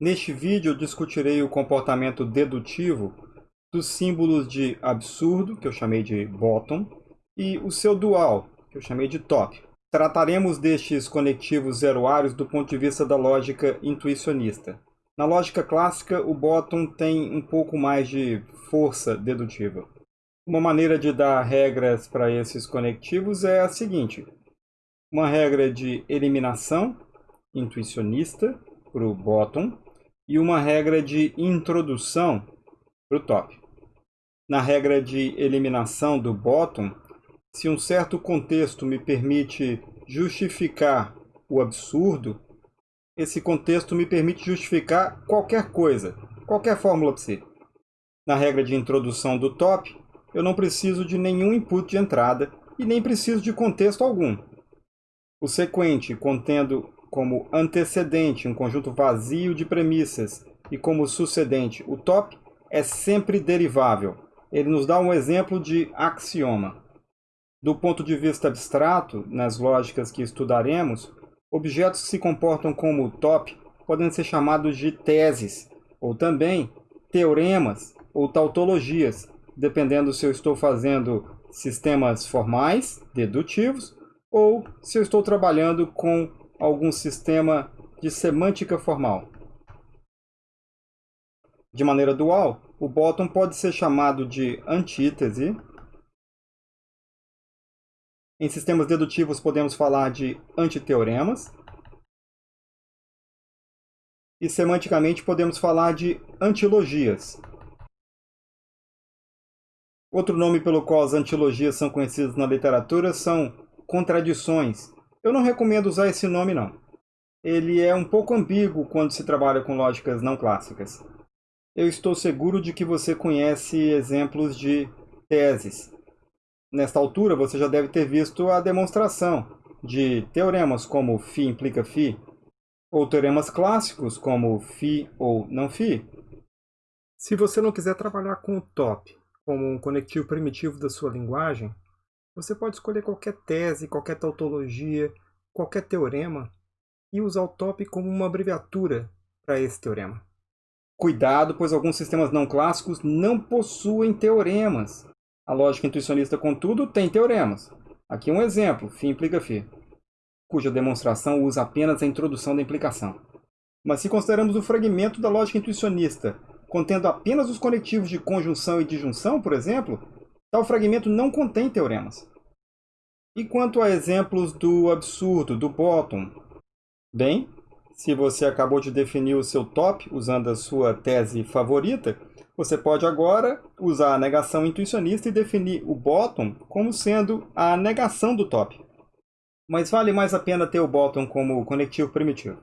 Neste vídeo discutirei o comportamento dedutivo dos símbolos de absurdo, que eu chamei de bottom, e o seu dual, que eu chamei de top. Trataremos destes conectivos zeroários do ponto de vista da lógica intuicionista. Na lógica clássica, o bottom tem um pouco mais de força dedutiva. Uma maneira de dar regras para esses conectivos é a seguinte. Uma regra de eliminação intuicionista para o bottom e uma regra de introdução para o top. Na regra de eliminação do bottom, se um certo contexto me permite justificar o absurdo, esse contexto me permite justificar qualquer coisa, qualquer fórmula psi. Na regra de introdução do top, eu não preciso de nenhum input de entrada e nem preciso de contexto algum. O sequente, contendo como antecedente um conjunto vazio de premissas e como sucedente o top, é sempre derivável. Ele nos dá um exemplo de axioma. Do ponto de vista abstrato, nas lógicas que estudaremos, objetos que se comportam como top podem ser chamados de teses, ou também teoremas ou tautologias, dependendo se eu estou fazendo sistemas formais, dedutivos, ou se eu estou trabalhando com algum sistema de semântica formal. De maneira dual, o bottom pode ser chamado de antítese. Em sistemas dedutivos podemos falar de antiteoremas. E semanticamente podemos falar de antilogias. Outro nome pelo qual as antilogias são conhecidas na literatura são contradições, eu não recomendo usar esse nome, não. Ele é um pouco ambíguo quando se trabalha com lógicas não clássicas. Eu estou seguro de que você conhece exemplos de teses. Nesta altura, você já deve ter visto a demonstração de teoremas como φ implica φ, ou teoremas clássicos como φ ou não φ. Se você não quiser trabalhar com o top como um conectivo primitivo da sua linguagem, você pode escolher qualquer tese, qualquer tautologia, qualquer teorema e usar o top como uma abreviatura para esse teorema. Cuidado, pois alguns sistemas não clássicos não possuem teoremas. A lógica intuicionista, contudo, tem teoremas. Aqui um exemplo, φ implica φ, cuja demonstração usa apenas a introdução da implicação. Mas se consideramos o fragmento da lógica intuicionista, contendo apenas os conectivos de conjunção e disjunção, por exemplo, Tal fragmento não contém teoremas. E quanto a exemplos do absurdo, do bottom? Bem, se você acabou de definir o seu top usando a sua tese favorita, você pode agora usar a negação intuicionista e definir o bottom como sendo a negação do top. Mas vale mais a pena ter o bottom como conectivo primitivo.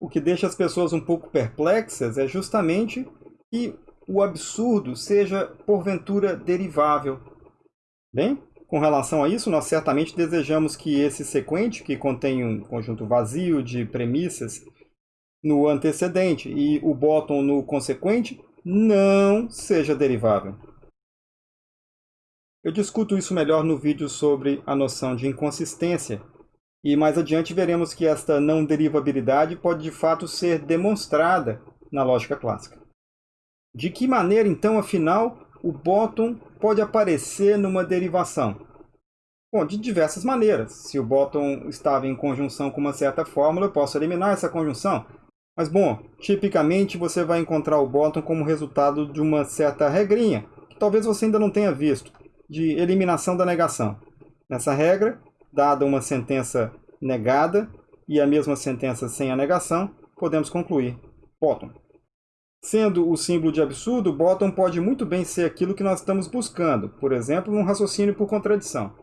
O que deixa as pessoas um pouco perplexas é justamente que o absurdo seja, porventura, derivável. Bem, com relação a isso, nós certamente desejamos que esse sequente, que contém um conjunto vazio de premissas no antecedente e o bottom no consequente, não seja derivável. Eu discuto isso melhor no vídeo sobre a noção de inconsistência, e mais adiante veremos que esta não derivabilidade pode de fato ser demonstrada na lógica clássica. De que maneira, então, afinal, o bottom pode aparecer numa derivação? Bom, de diversas maneiras. Se o bottom estava em conjunção com uma certa fórmula, eu posso eliminar essa conjunção. Mas, bom, tipicamente você vai encontrar o bottom como resultado de uma certa regrinha, que talvez você ainda não tenha visto, de eliminação da negação. Nessa regra, dada uma sentença negada e a mesma sentença sem a negação, podemos concluir bottom. Sendo o símbolo de absurdo, bottom pode muito bem ser aquilo que nós estamos buscando, por exemplo, um raciocínio por contradição.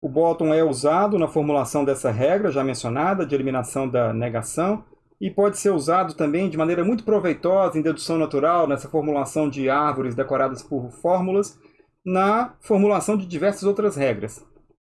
O bottom é usado na formulação dessa regra já mencionada de eliminação da negação e pode ser usado também de maneira muito proveitosa em dedução natural, nessa formulação de árvores decoradas por fórmulas, na formulação de diversas outras regras.